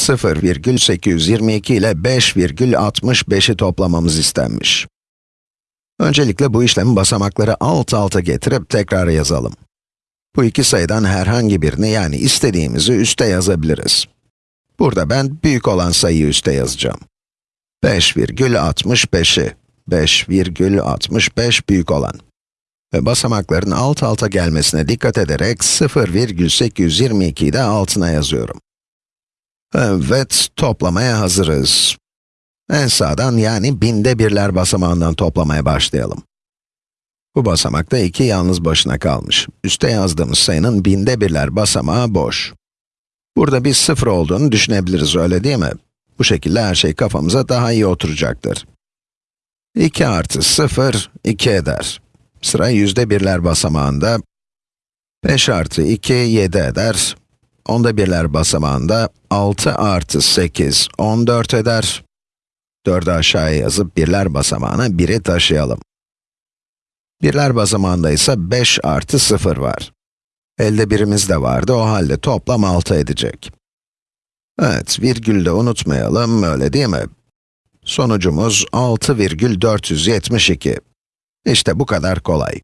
0,822 ile 5,65'i toplamamız istenmiş. Öncelikle bu işlemi basamakları alt alta getirip tekrar yazalım. Bu iki sayıdan herhangi birini yani istediğimizi üste yazabiliriz. Burada ben büyük olan sayıyı üste yazacağım. 5,65'i, 5,65 büyük olan. Ve basamakların alt alta gelmesine dikkat ederek 0,822'yi de altına yazıyorum. Evet, toplamaya hazırız. En sağdan yani binde birler basamağından toplamaya başlayalım. Bu basamakta 2 yalnız başına kalmış. Üste yazdığımız sayının binde birler basamağı boş. Burada bir sıfır olduğunu düşünebiliriz, öyle değil mi? Bu şekilde her şey kafamıza daha iyi oturacaktır. 2 artı 0, 2 eder. Sıra yüzde birler basamağında. 5 artı 2, 7 eder. Onda birler basamağında 6 artı 8, 14 eder. 4'ü aşağıya yazıp birler basamağına 1'i taşıyalım. Birler basamağında ise 5 artı 0 var. Elde birimiz de vardı, o halde toplam 6 edecek. Evet, virgülü de unutmayalım, öyle değil mi? Sonucumuz 6,472. İşte bu kadar kolay.